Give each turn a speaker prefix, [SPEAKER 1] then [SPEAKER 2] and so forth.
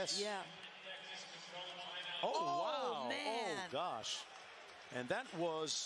[SPEAKER 1] Yes.
[SPEAKER 2] Yeah.
[SPEAKER 1] Oh,
[SPEAKER 2] Oh,
[SPEAKER 1] wow.
[SPEAKER 2] Oh, man.
[SPEAKER 1] Oh, gosh. And that was